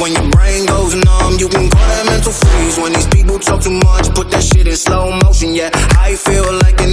When your brain goes numb, you can call that mental freeze. When these people talk too much, put that shit in slow motion. Yeah, I feel like an